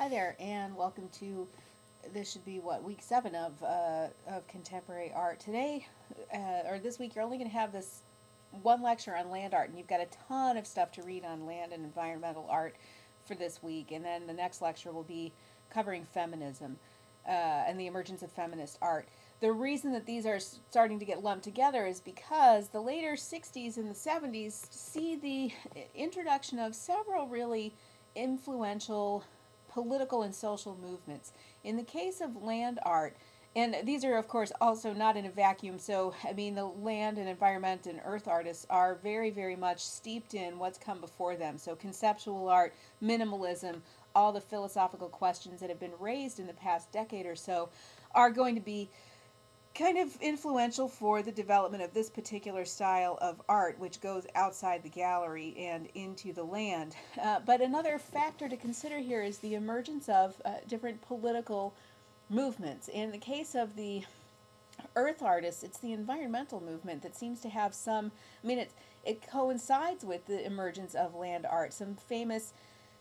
Hi there, and welcome to this should be what week seven of uh, of contemporary art. Today, uh, or this week, you're only going to have this one lecture on land art, and you've got a ton of stuff to read on land and environmental art for this week. And then the next lecture will be covering feminism uh, and the emergence of feminist art. The reason that these are starting to get lumped together is because the later 60s and the 70s see the introduction of several really influential political and social movements. In the case of land art, and these are, of course, also not in a vacuum. So, I mean, the land and environment and earth artists are very, very much steeped in what's come before them. So, conceptual art, minimalism, all the philosophical questions that have been raised in the past decade or so are going to be kind of influential for the development of this particular style of art, which goes outside the gallery and into the land. Uh, but another factor to consider here is the emergence of uh, different political movements. In the case of the earth artists, it's the environmental movement that seems to have some, I mean, it, it coincides with the emergence of land art. Some famous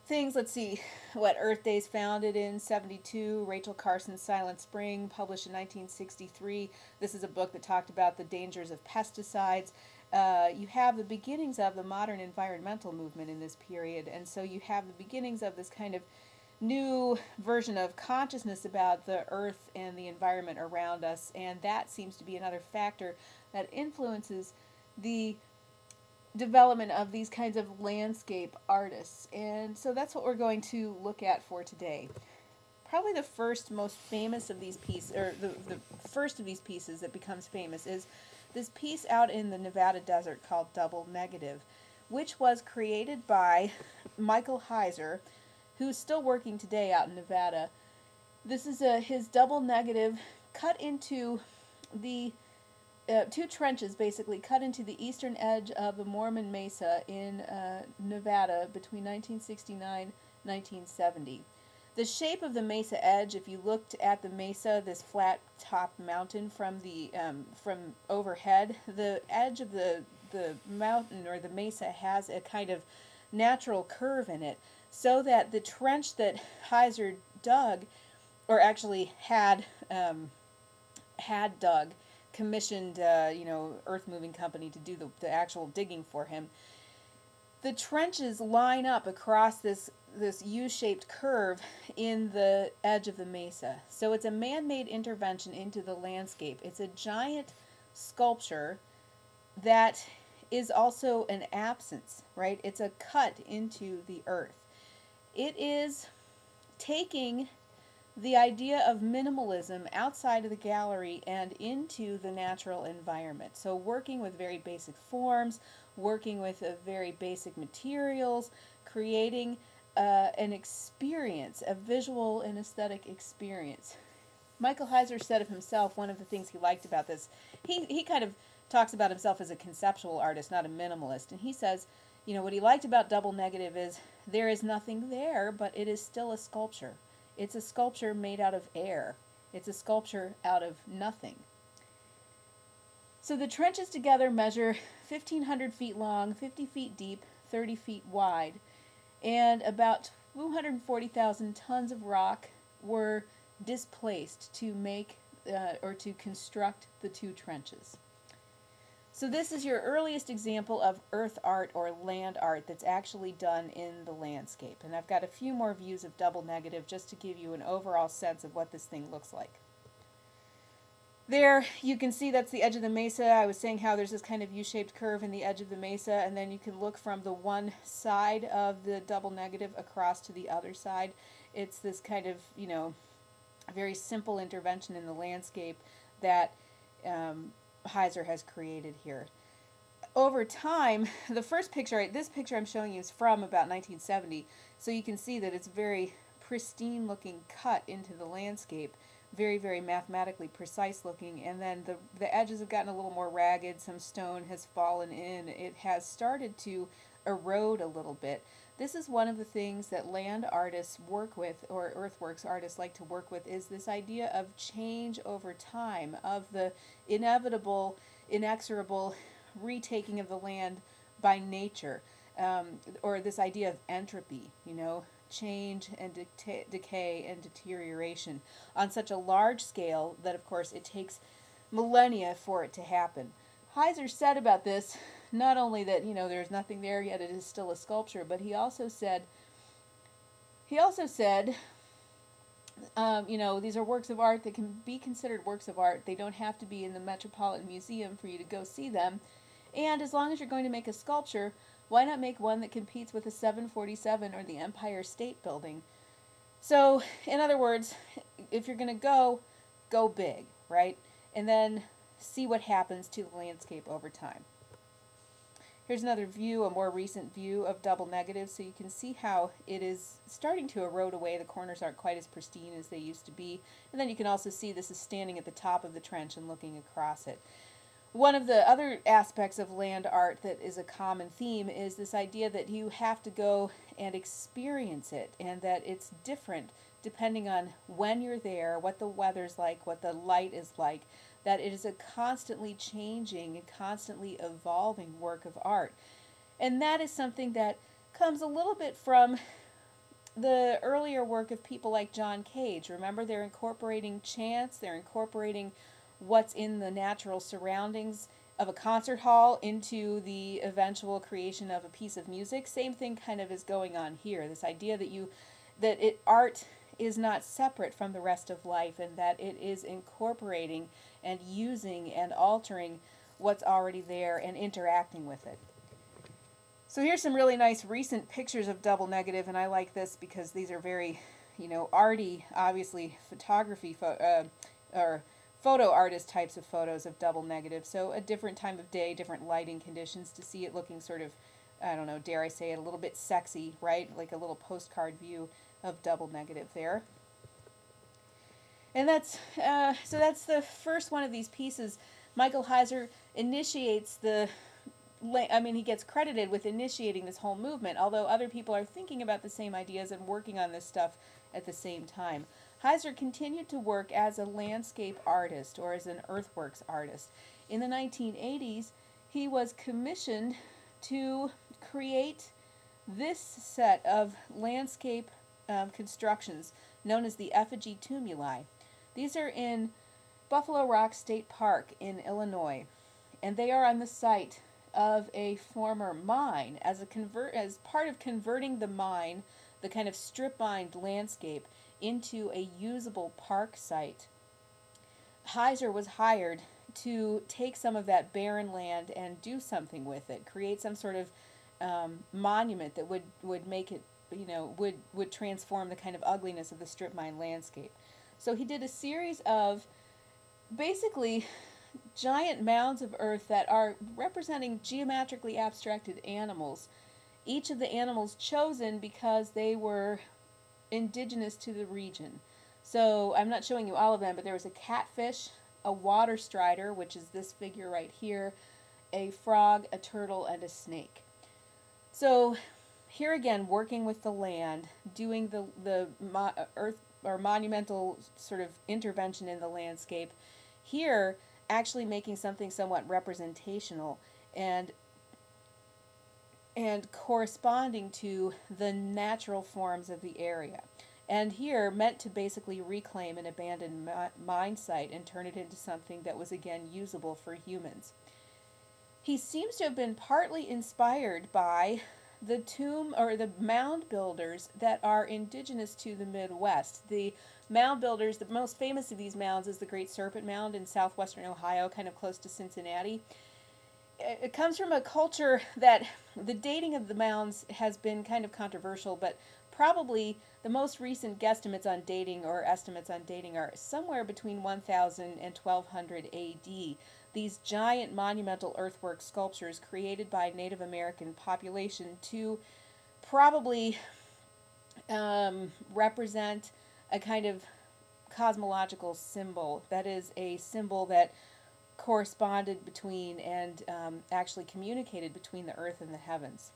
things. Let's see what Earth Day's founded in 72. Rachel Carson's Silent Spring, published in 1963. This is a book that talked about the dangers of pesticides. Uh, you have the beginnings of the modern environmental movement in this period, and so you have the beginnings of this kind of new version of consciousness about the earth and the environment around us, and that seems to be another factor that influences the development of these kinds of landscape artists. And so that's what we're going to look at for today. Probably the first most famous of these pieces, or the, the first of these pieces that becomes famous is this piece out in the Nevada desert called Double Negative, which was created by Michael Heizer, who's still working today out in Nevada. This is a, his double negative cut into the uh, two trenches basically cut into the eastern edge of the Mormon Mesa in uh, Nevada between 1969 1970. The shape of the mesa edge, if you looked at the mesa, this flat top mountain from the um, from overhead, the edge of the the mountain or the mesa has a kind of natural curve in it, so that the trench that Heizer dug, or actually had um, had dug, commissioned, uh, you know, earth moving company to do the, the actual digging for him. The trenches line up across this this U-shaped curve in the edge of the mesa. So it's a man-made intervention into the landscape. It's a giant sculpture that is also an absence, right? It's a cut into the earth. It is taking the idea of minimalism outside of the gallery and into the natural environment. So working with very basic forms, working with uh, very basic materials, creating uh, an experience, a visual and aesthetic experience. Michael Heizer said of himself, one of the things he liked about this, he, he kind of talks about himself as a conceptual artist, not a minimalist. And he says, you know, what he liked about Double Negative is there is nothing there, but it is still a sculpture. It's a sculpture made out of air. It's a sculpture out of nothing. So the trenches together measure 1,500 feet long, 50 feet deep, 30 feet wide, and about 240,000 tons of rock were displaced to make uh, or to construct the two trenches. So this is your earliest example of earth art or land art that's actually done in the landscape. And I've got a few more views of double negative just to give you an overall sense of what this thing looks like. There, you can see that's the edge of the mesa. I was saying how there's this kind of U-shaped curve in the edge of the mesa, and then you can look from the one side of the double negative across to the other side. It's this kind of, you know, very simple intervention in the landscape that um, Heizer has created here. Over time, the first picture, this picture I'm showing you is from about 1970, so you can see that it's very pristine looking cut into the landscape, very, very mathematically precise looking, and then the, the edges have gotten a little more ragged, some stone has fallen in, it has started to erode a little bit. This is one of the things that land artists work with, or earthworks artists like to work with, is this idea of change over time, of the inevitable, inexorable retaking of the land by nature, um, or this idea of entropy, you know. change and de- decay and deterioration on such a large scale that, of course, it takes millennia for it to happen. Heizer said about this not only that you know there's nothing there yet; it is still a sculpture, but he also said he also said um, you know, these are works of art that can be considered works of art. They don't have to be in the Metropolitan Museum for you to go see them. And as long as you're going to make a sculpture, why not make one that competes with the 747 or the Empire State Building? So, in other words, if you're going to go, go big, right? And then see what happens to the landscape over time. Here's another view, a more recent view of double negative, so you can see how it is starting to erode away. The corners aren't quite as pristine as they used to be. And then you can also see this is standing at the top of the trench and looking across it. One of the other aspects of land art that is a common theme is this idea that you have to go and experience it and that it's different depending on when you're there, what the weather's like, what the light is like that it is a constantly changing and constantly evolving work of art. And that is something that comes a little bit from the earlier work of people like John Cage. Remember, they're incorporating chance, they're incorporating what's in the natural surroundings of a concert hall into the eventual creation of a piece of music. Same thing kind of is going on here. This idea that you that it art is not separate from the rest of life and that it is incorporating and using and altering what's already there and interacting with it. So here's some really nice recent pictures of double negative, and I like this because these are very, you know, arty, obviously photography uh, or photo artist types of photos of double negative. So a different time of day, different lighting conditions to see it looking sort of, I don't know, dare I say it, a little bit sexy, right? Like a little postcard view of double negative there. And that's uh, so that's the first one of these pieces. Michael Heizer initiates the I mean, he gets credited with initiating this whole movement, although other people are thinking about the same ideas and working on this stuff at the same time. Heizer continued to work as a landscape artist or as an earthworks artist. In the 1980s, he was commissioned to create this set of landscape um, constructions known as the effigy tumuli. These are in Buffalo Rock State Park in Illinois, and they are on the site of a former mine as a convert as part of converting the mine, the kind of strip mined landscape, into a usable park site. Heizer was hired to take some of that barren land and do something with it, create some sort of um, monument that would, would make it, you know, would, would transform the kind of ugliness of the strip mine landscape. So he did a series of basically giant mounds of earth that are representing geometrically abstracted animals. Each of the animals chosen because they were indigenous to the region. So I'm not showing you all of them, but there was a catfish, a water strider, which is this figure right here, a frog, a turtle, and a snake. So here again, working with the land, doing the, the uh, earth or monumental sort of intervention in the landscape. Here, actually making something somewhat representational and and corresponding to the natural forms of the area. And here, meant to basically reclaim an abandoned mine site and turn it into something that was again usable for humans. He seems to have been partly inspired by the tomb or the mound builders that are indigenous to the Midwest. The mound builders, the most famous of these mounds is the Great Serpent Mound in southwestern Ohio, kind of close to Cincinnati. It comes from a culture that the dating of the mounds has been kind of controversial, but probably the most recent guesstimates on dating or estimates on dating are somewhere between 1000 and 1200 AD these giant monumental earthwork sculptures created by Native American population to probably um, represent a kind of cosmological symbol. That is a symbol that corresponded between and um, actually communicated between the earth and the heavens.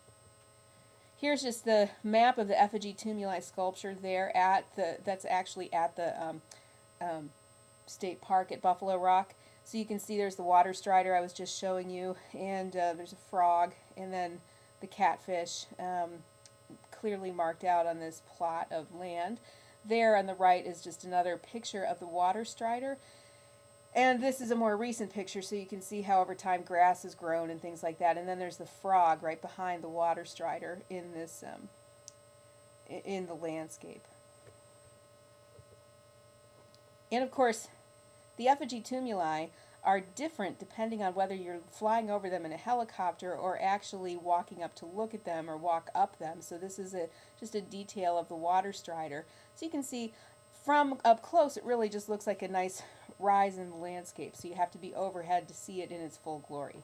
Here's just the map of the effigy tumuli sculpture there at the that's actually at the um, um, state park at Buffalo Rock. So you can see there's the water strider I was just showing you, and uh, there's a frog, and then the catfish. Um, clearly marked out on this plot of land. There on the right is just another picture of the water strider. And this is a more recent picture, so you can see how over time grass has grown and things like that. And then there's the frog right behind the water strider in this um, in the landscape. And of course, the effigy tumuli are different depending on whether you're flying over them in a helicopter or actually walking up to look at them or walk up them. So this is a just a detail of the water strider. So you can see from up close it really just looks like a nice rise in the landscape. So you have to be overhead to see it in its full glory.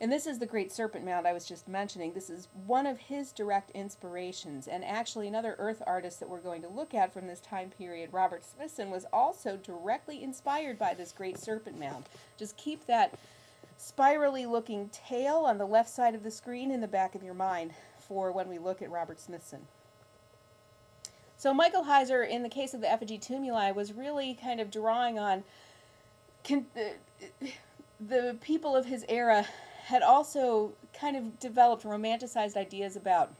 And this is the Great Serpent Mound I was just mentioning. This is one of his direct inspirations. And actually, another earth artist that we're going to look at from this time period, Robert Smithson, was also directly inspired by this Great Serpent Mound. Just keep that spirally looking tail on the left side of the screen in the back of your mind for when we look at Robert Smithson. So Michael Heizer, in the case of the effigy tumuli, was really kind of drawing on uh, the people of his era had also kind of developed romanticized ideas about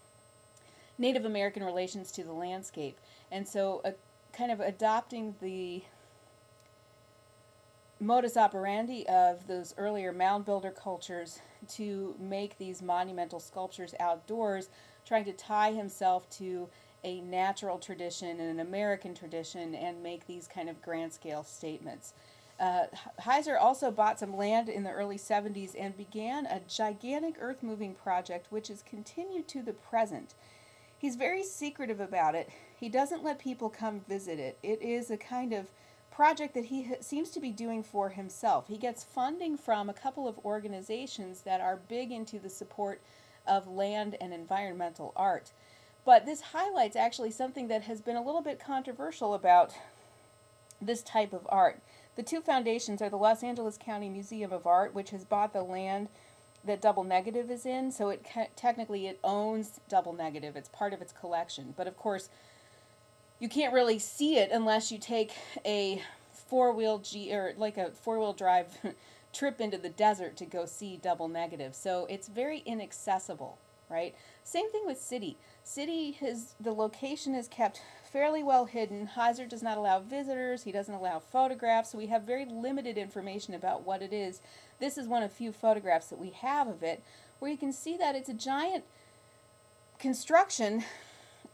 Native American relations to the landscape. And so, uh, kind of adopting the modus operandi of those earlier mound builder cultures to make these monumental sculptures outdoors, trying to tie himself to a natural tradition and an American tradition and make these kind of grand scale statements. Uh, Heizer also bought some land in the early 70s and began a gigantic earth moving project which has continued to the present. He's very secretive about it. He doesn't let people come visit it. It is a kind of project that he seems to be doing for himself. He gets funding from a couple of organizations that are big into the support of land and environmental art. But this highlights actually something that has been a little bit controversial about this type of art. The two foundations are the Los Angeles County Museum of Art, which has bought the land that Double Negative is in, so it technically it owns Double Negative. It's part of its collection. But of course, you can't really see it unless you take a four-wheel G or like a four-wheel drive trip into the desert to go see Double Negative. So it's very inaccessible, right? Same thing with City. City has the location is kept fairly well hidden. Heizer does not allow visitors. He doesn't allow photographs. So we have very limited information about what it is. This is one of few photographs that we have of it where you can see that it's a giant construction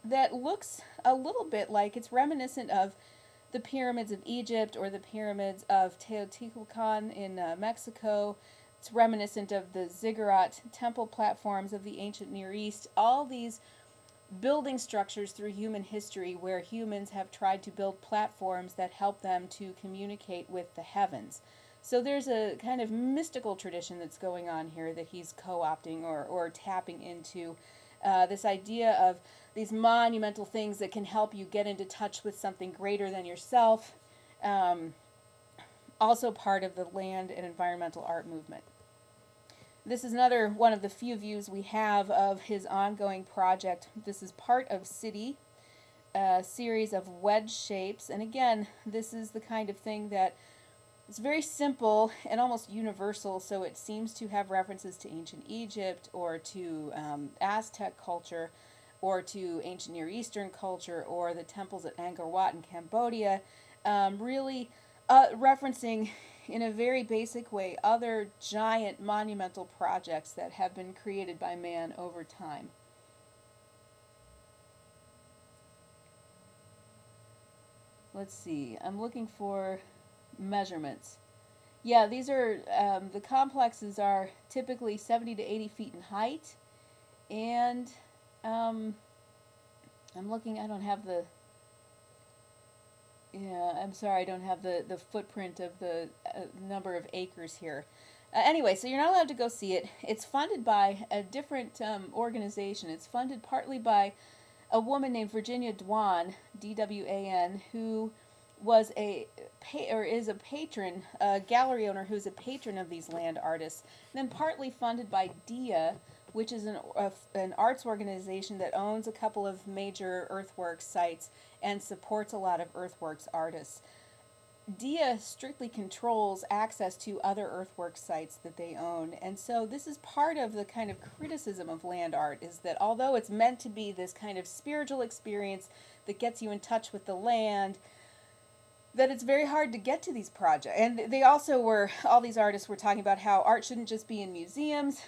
that looks a little bit like it's reminiscent of the pyramids of Egypt or the pyramids of Teotihuacan in uh, Mexico. It's reminiscent of the ziggurat temple platforms of the ancient Near East. All these building structures through human history where humans have tried to build platforms that help them to communicate with the heavens. So there's a kind of mystical tradition that's going on here that he's co opting or, or tapping into. Uh, this idea of these monumental things that can help you get into touch with something greater than yourself. Um, also part of the land and environmental art movement. This is another one of the few views we have of his ongoing project. This is part of City, a series of wedge shapes. And again, this is the kind of thing that is very simple and almost universal, so it seems to have references to ancient Egypt or to um, Aztec culture or to ancient Near Eastern culture or the temples at Angkor Wat in Cambodia. Um, really uh, referencing in a very basic way other giant monumental projects that have been created by man over time. Let's see, I'm looking for measurements. Yeah, these are, um, the complexes are typically 70 to 80 feet in height, and um, I'm looking, I don't have the yeah, I'm sorry, I don't have the, the footprint of the uh, number of acres here. Uh, anyway, so you're not allowed to go see it. It's funded by a different um, organization. It's funded partly by a woman named Virginia Dwan, D-W-A-N, who was a or is a patron, a gallery owner who's a patron of these land artists. And then partly funded by DIA, which is an, a, an arts organization that owns a couple of major earthworks sites and supports a lot of earthworks artists. DIA strictly controls access to other earthworks sites that they own. And so this is part of the kind of criticism of land art is that although it's meant to be this kind of spiritual experience that gets you in touch with the land, that it's very hard to get to these projects. And they also were, all these artists were talking about how art shouldn't just be in museums,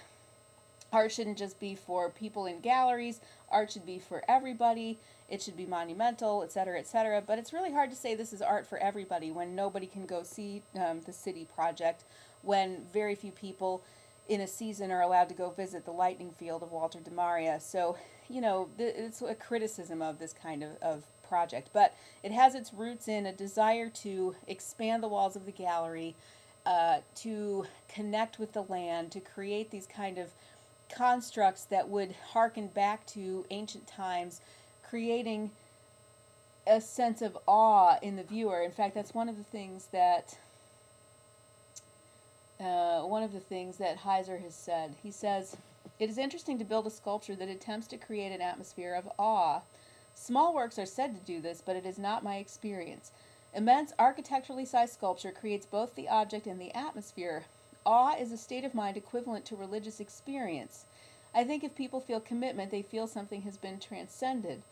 art shouldn't just be for people in galleries, art should be for everybody, it should be monumental, etc., etc. But it's really hard to say this is art for everybody when nobody can go see um, the city project, when very few people in a season are allowed to go visit the lightning field of Walter de Maria. So, you know, it's a criticism of this kind of, of project, but it has its roots in a desire to expand the walls of the gallery, uh, to connect with the land, to create these kind of constructs that would harken back to ancient times, creating a sense of awe in the viewer. In fact, that's one of the things that uh, one of the things that Heizer has said. He says, "It is interesting to build a sculpture that attempts to create an atmosphere of awe." Small works are said to do this, but it is not my experience. Immense architecturally sized sculpture creates both the object and the atmosphere. Awe is a state of mind equivalent to religious experience. I think if people feel commitment, they feel something has been transcended.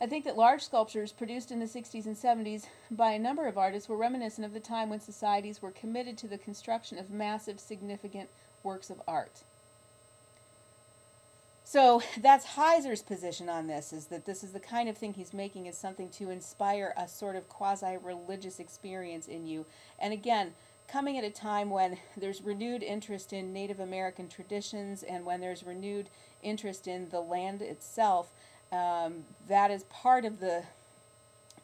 I think that large sculptures produced in the 60s and 70s by a number of artists were reminiscent of the time when societies were committed to the construction of massive, significant works of art. So that's Heizer's position on this, is that this is the kind of thing he's making is something to inspire a sort of quasi-religious experience in you. And again, coming at a time when there's renewed interest in Native American traditions and when there's renewed interest in the land itself, um, that is part of the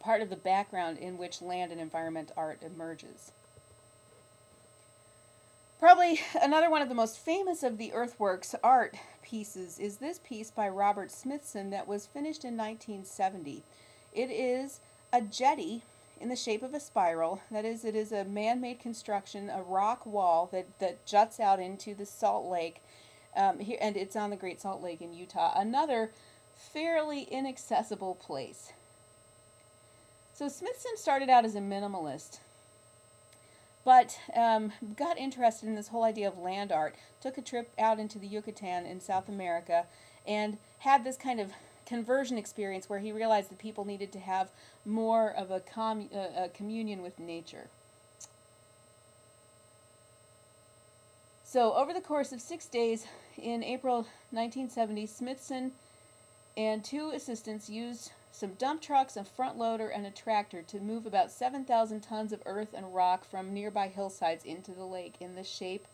part of the background in which land and environment art emerges. Probably another one of the most famous of the earthworks art pieces is this piece by Robert Smithson that was finished in 1970. It is a jetty in the shape of a spiral. That is, it is a man-made construction, a rock wall that, that juts out into the Salt Lake, um, here, and it's on the Great Salt Lake in Utah. Another fairly inaccessible place. So Smithson started out as a minimalist, but um, got interested in this whole idea of land art, took a trip out into the Yucatan in South America, and had this kind of conversion experience where he realized that people needed to have more of a, com uh, a communion with nature. So over the course of six days in April 1970, Smithson and two assistants used some dump trucks, a front loader, and a tractor to move about 7,000 tons of earth and rock from nearby hillsides into the lake in the shape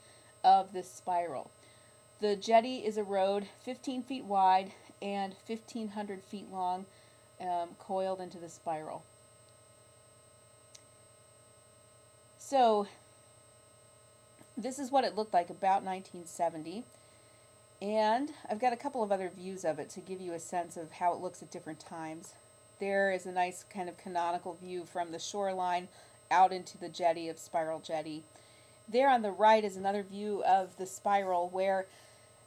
of this spiral. The jetty is a road 15 feet wide and 1,500 feet long, um, coiled into the spiral. So, this is what it looked like about 1970. And I've got a couple of other views of it to give you a sense of how it looks at different times. There is a nice kind of canonical view from the shoreline out into the jetty of Spiral Jetty. There on the right is another view of the spiral where,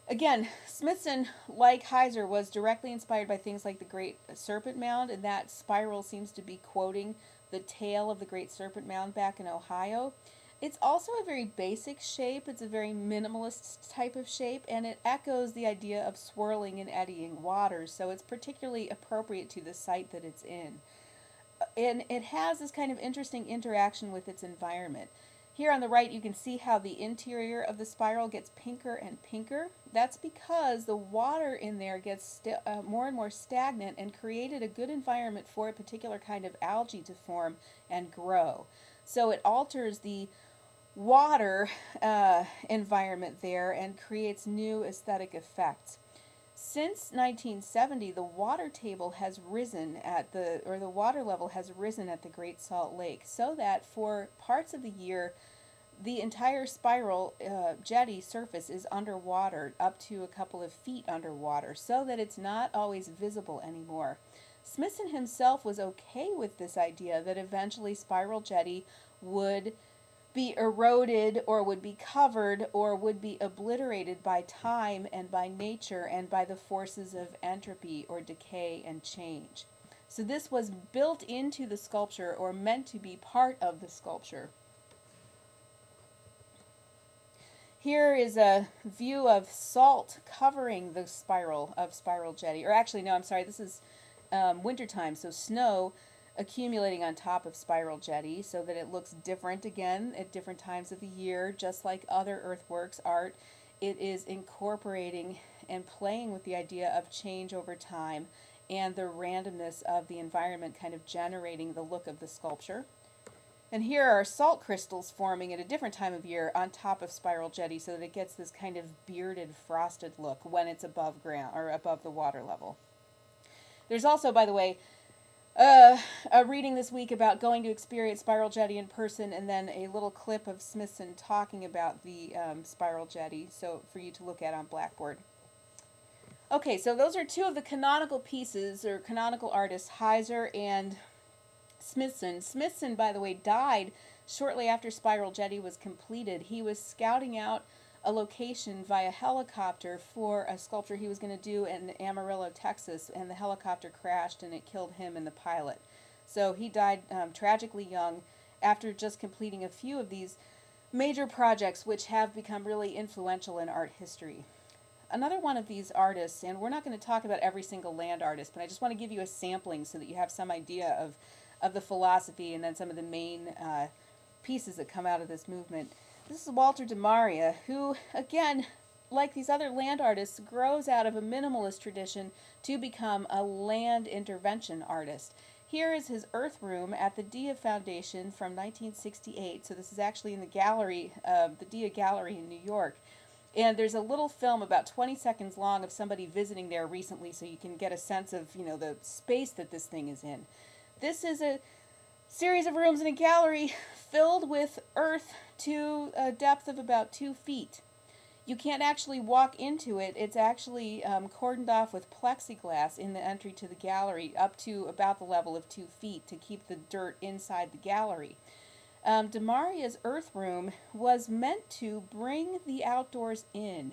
again, Smithson, like Heizer, was directly inspired by things like the Great Serpent Mound, and that spiral seems to be quoting the tail of the Great Serpent Mound back in Ohio. It's also a very basic shape. It's a very minimalist type of shape, and it echoes the idea of swirling and eddying waters, so it's particularly appropriate to the site that it's in. And it has this kind of interesting interaction with its environment. Here on the right, you can see how the interior of the spiral gets pinker and pinker. That's because the water in there gets uh, more and more stagnant and created a good environment for a particular kind of algae to form and grow. So it alters the water uh, environment there and creates new aesthetic effects. Since 1970, the water table has risen at the, or the water level has risen at the Great Salt Lake, so that for parts of the year, the entire spiral uh, jetty surface is underwater, up to a couple of feet underwater, so that it's not always visible anymore. Smithson himself was okay with this idea that eventually Spiral Jetty would be eroded or would be covered or would be obliterated by time and by nature and by the forces of entropy or decay and change. So this was built into the sculpture or meant to be part of the sculpture. Here is a view of salt covering the spiral of Spiral Jetty. Or actually, no, I'm sorry, this is um, wintertime, so snow accumulating on top of Spiral Jetty so that it looks different again at different times of the year, just like other earthworks art. It is incorporating and playing with the idea of change over time and the randomness of the environment kind of generating the look of the sculpture. And here are salt crystals forming at a different time of year on top of Spiral Jetty so that it gets this kind of bearded, frosted look when it's above ground or above the water level. There's also, by the way, uh, a reading this week about going to experience Spiral Jetty in person and then a little clip of Smithson talking about the um, Spiral Jetty so for you to look at on Blackboard. Okay, so those are two of the canonical pieces or canonical artists, Heizer and Smithson. Smithson, by the way, died shortly after Spiral Jetty was completed. He was scouting out a location via helicopter for a sculpture he was going to do in Amarillo, Texas, and the helicopter crashed and it killed him and the pilot. So he died um, tragically young after just completing a few of these major projects which have become really influential in art history. Another one of these artists, and we're not going to talk about every single land artist, but I just want to give you a sampling so that you have some idea of of the philosophy and then some of the main uh, pieces that come out of this movement. This is Walter de Maria, who, again, like these other land artists, grows out of a minimalist tradition to become a land intervention artist. Here is his earth room at the Dia Foundation from 1968. So this is actually in the gallery, uh, the Dia Gallery in New York. And there's a little film about 20 seconds long of somebody visiting there recently so you can get a sense of, you know, the space that this thing is in. This is a series of rooms in a gallery filled with earth to a depth of about two feet. You can't actually walk into it. It's actually um, cordoned off with plexiglass in the entry to the gallery up to about the level of two feet to keep the dirt inside the gallery. Um, Demaria's earth room was meant to bring the outdoors in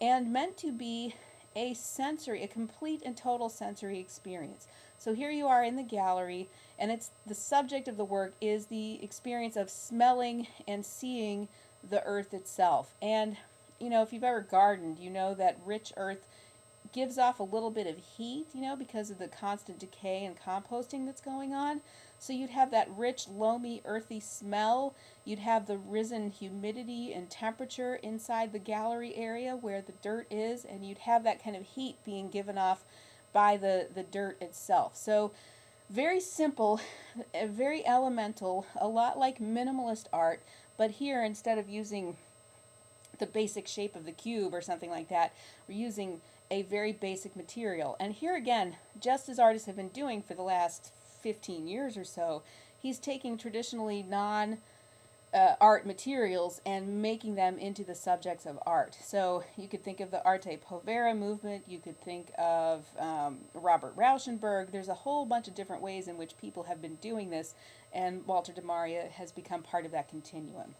and meant to be a sensory, a complete and total sensory experience. So here you are in the gallery, and it's the subject of the work is the experience of smelling and seeing the earth itself. And you know, if you've ever gardened, you know that rich earth gives off a little bit of heat, you know, because of the constant decay and composting that's going on. So you'd have that rich, loamy, earthy smell. You'd have the risen humidity and temperature inside the gallery area where the dirt is, and you'd have that kind of heat being given off by the, the dirt itself. So very simple, very elemental, a lot like minimalist art, but here instead of using the basic shape of the cube or something like that, we're using a very basic material. And here again, just as artists have been doing for the last 15 years or so, he's taking traditionally non uh, art materials and making them into the subjects of art. So you could think of the Arte Povera movement, you could think of um, Robert Rauschenberg. There's a whole bunch of different ways in which people have been doing this, and Walter de Maria has become part of that continuum.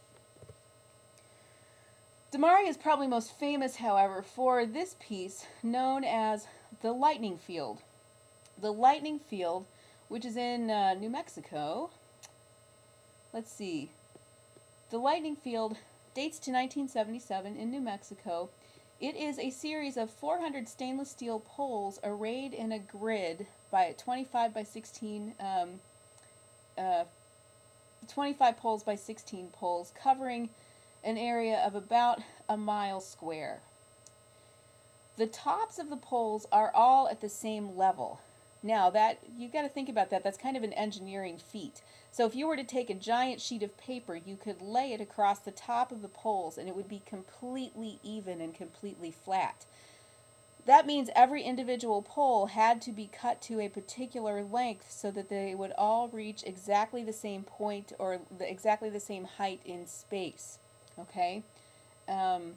De Maria is probably most famous, however, for this piece known as the Lightning Field. The Lightning Field, which is in uh, New Mexico. Let's see, the lightning field dates to 1977 in New Mexico. It is a series of 400 stainless steel poles arrayed in a grid by 25 by 16, um, uh, 25 poles by 16 poles, covering an area of about a mile square. The tops of the poles are all at the same level. Now that you've got to think about that. That's kind of an engineering feat. So if you were to take a giant sheet of paper, you could lay it across the top of the poles and it would be completely even and completely flat. That means every individual pole had to be cut to a particular length so that they would all reach exactly the same point or the, exactly the same height in space. Okay? Um,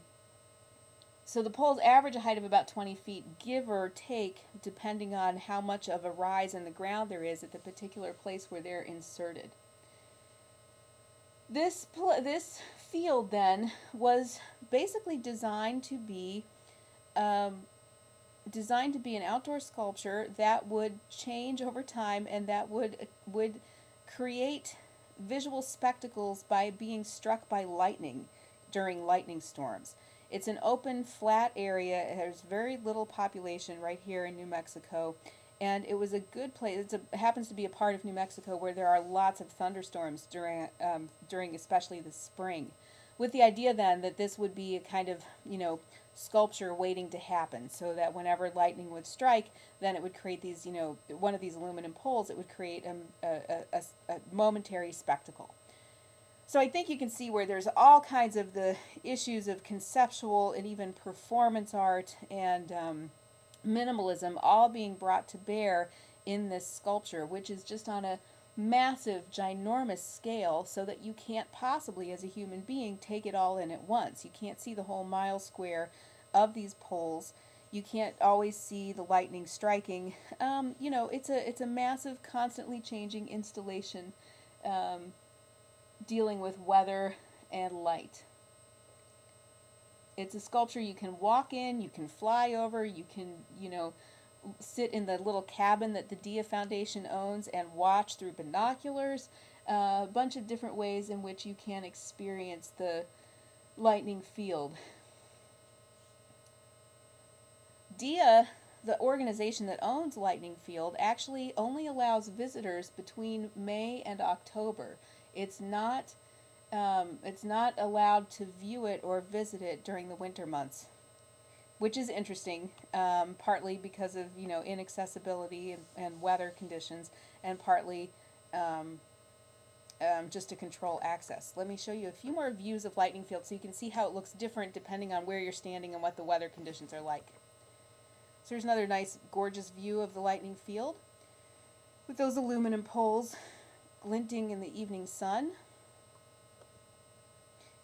so the poles average a height of about 20 feet, give or take, depending on how much of a rise in the ground there is at the particular place where they're inserted. This, this field then was basically designed to be um, designed to be an outdoor sculpture that would change over time and that would would create visual spectacles by being struck by lightning during lightning storms. It's an open, flat area. Has very little population right here in New Mexico. And it was a good place. It happens to be a part of New Mexico where there are lots of thunderstorms during, um, during especially the spring. With the idea then that this would be a kind of, you know, sculpture waiting to happen so that whenever lightning would strike, then it would create these, you know, one of these aluminum poles, it would create a, a, a, a momentary spectacle. So I think you can see where there's all kinds of the issues of conceptual and even performance art and um, minimalism all being brought to bear in this sculpture, which is just on a massive, ginormous scale so that you can't possibly, as a human being, take it all in at once. You can't see the whole mile square of these poles. You can't always see the lightning striking. Um, you know, it's a it's a massive, constantly changing installation. Um, dealing with weather and light. It's a sculpture you can walk in, you can fly over, you can, you know, sit in the little cabin that the Dia Foundation owns and watch through binoculars. Uh, a bunch of different ways in which you can experience the lightning field. Dia, the organization that owns Lightning Field, actually only allows visitors between May and October. It's not um, it's not allowed to view it or visit it during the winter months, which is interesting, um, partly because of you know inaccessibility and, and weather conditions, and partly um, um, just to control access. Let me show you a few more views of lightning field so you can see how it looks different depending on where you're standing and what the weather conditions are like. So here's another nice, gorgeous view of the lightning field with those aluminum poles glinting in the evening sun.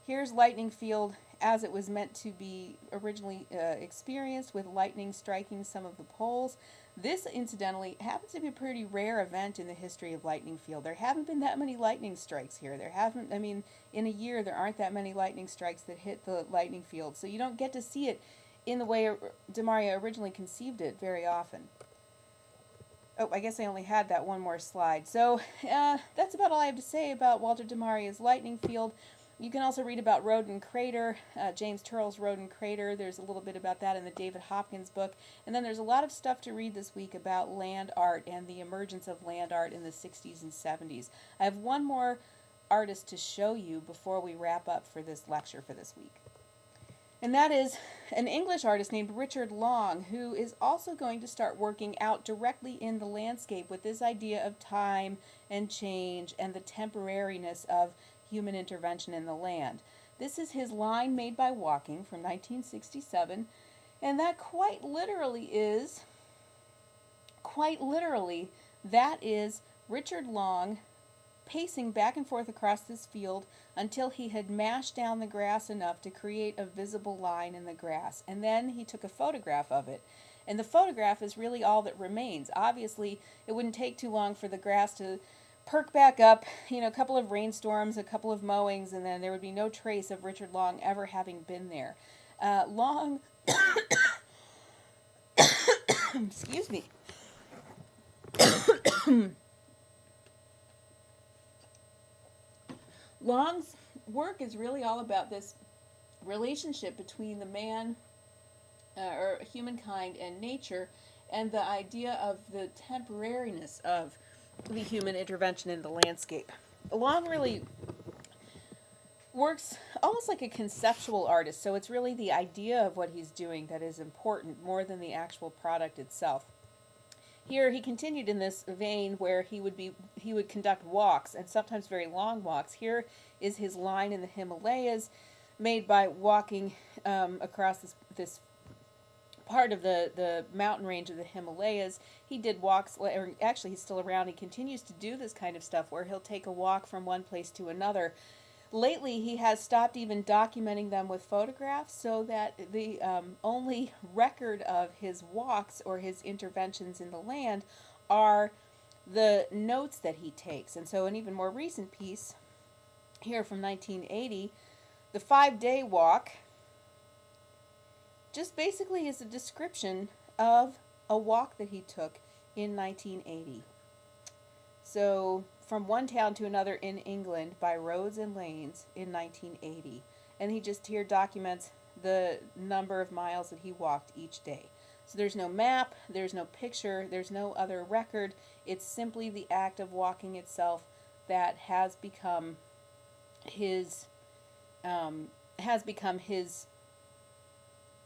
Here's lightning field as it was meant to be originally uh, experienced with lightning striking some of the poles. This, incidentally, happens to be a pretty rare event in the history of lightning field. There haven't been that many lightning strikes here. There haven't, I mean, in a year there aren't that many lightning strikes that hit the lightning field. So you don't get to see it in the way DeMaria originally conceived it very often. Oh, I guess I only had that one more slide. So uh, that's about all I have to say about Walter DeMaria's lightning field. You can also read about Roden Crater, uh, James Turrell's Roden Crater. There's a little bit about that in the David Hopkins book. And then there's a lot of stuff to read this week about land art and the emergence of land art in the 60s and 70s. I have one more artist to show you before we wrap up for this lecture for this week. And that is an English artist named Richard Long, who is also going to start working out directly in the landscape with this idea of time and change and the temporariness of human intervention in the land. This is his line made by walking from 1967, and that quite literally is, quite literally, that is Richard Long pacing back and forth across this field until he had mashed down the grass enough to create a visible line in the grass. And then he took a photograph of it. And the photograph is really all that remains. Obviously, it wouldn't take too long for the grass to perk back up, you know, a couple of rainstorms, a couple of mowings, and then there would be no trace of Richard Long ever having been there. Uh, Long, excuse me. Long's work is really all about this relationship between the man uh, or humankind and nature and the idea of the temporariness of the human intervention in the landscape. Long really works almost like a conceptual artist, so it's really the idea of what he's doing that is important more than the actual product itself. Here he continued in this vein where he would be he would conduct walks and sometimes very long walks. Here is his line in the Himalayas, made by walking um, across this this part of the the mountain range of the Himalayas. He did walks, or actually he's still around. He continues to do this kind of stuff where he'll take a walk from one place to another lately he has stopped even documenting them with photographs so that the um, only record of his walks or his interventions in the land are the notes that he takes. And so, an even more recent piece here from 1980, the five day walk, just basically is a description of a walk that he took in 1980. So, from one town to another in England by roads and lanes in 1980. And he just here documents the number of miles that he walked each day. So there's no map, there's no picture, there's no other record. It's simply the act of walking itself that has become his um, has become his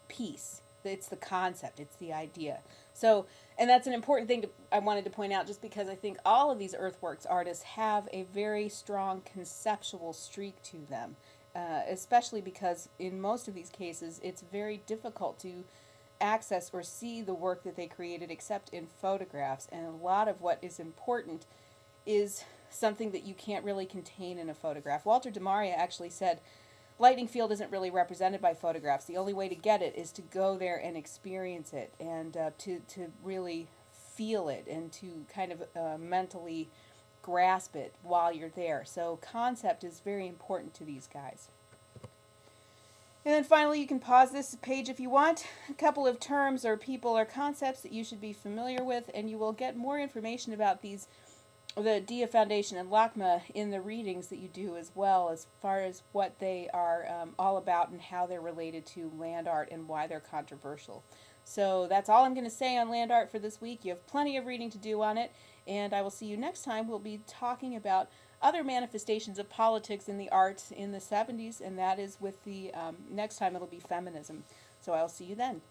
piece. It's the concept, it's the idea. So, and that's an important thing to, I wanted to point out just because I think all of these earthworks artists have a very strong conceptual streak to them, uh, especially because in most of these cases it's very difficult to access or see the work that they created except in photographs. And a lot of what is important is something that you can't really contain in a photograph. Walter de Maria actually said, lightning field isn't really represented by photographs. The only way to get it is to go there and experience it and uh, to, to really feel it and to kind of uh, mentally grasp it while you're there. So concept is very important to these guys. And then finally, you can pause this page if you want. A couple of terms or people or concepts that you should be familiar with, and you will get more information about these the Dia Foundation and LACMA in the readings that you do as well, as far as what they are um, all about and how they're related to land art and why they're controversial. So that's all I'm going to say on land art for this week. You have plenty of reading to do on it, and I will see you next time. We'll be talking about other manifestations of politics in the arts in the 70s, and that is with the um, next time it'll be feminism. So I'll see you then.